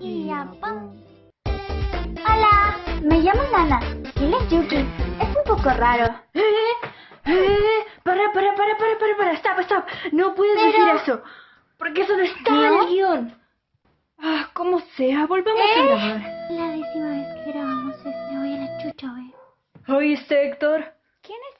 y ya. Hola, me llamo Nana. Él es Yuki. Es un poco raro. ¡Eh! ¡Eh! ¡Para, para, para, para, para, para! ¡Stop, stop! No puedes Pero- decir eso. Porque eso no está en el ¿Eh? guion. Ah, como sea, volvamos a ¿Eh? grabar. La décima vez que grabamos este, voy a la chucha, güey. ¿Oíste, Héctor? ¿Quién es